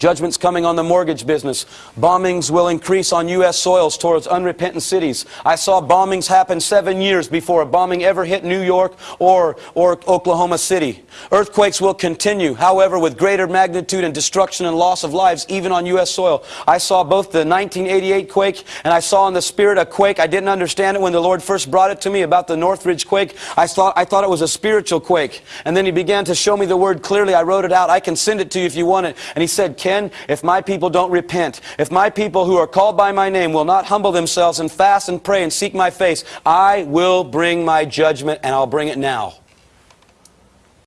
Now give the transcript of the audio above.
Judgment's coming on the mortgage business. Bombings will increase on U.S. soils towards unrepentant cities. I saw bombings happen seven years before a bombing ever hit New York or, or Oklahoma City. Earthquakes will continue, however, with greater magnitude and destruction and loss of lives, even on U.S. soil. I saw both the 1988 quake and I saw in the spirit a quake. I didn't understand it when the Lord first brought it to me about the Northridge quake. I thought, I thought it was a spiritual quake. And then He began to show me the word clearly. I wrote it out. I can send it to you if you want it. And He said, Ken, if my people don't repent, if my people who are called by my name will not humble themselves and fast and pray and seek my face, I will bring my judgment and I'll bring it now.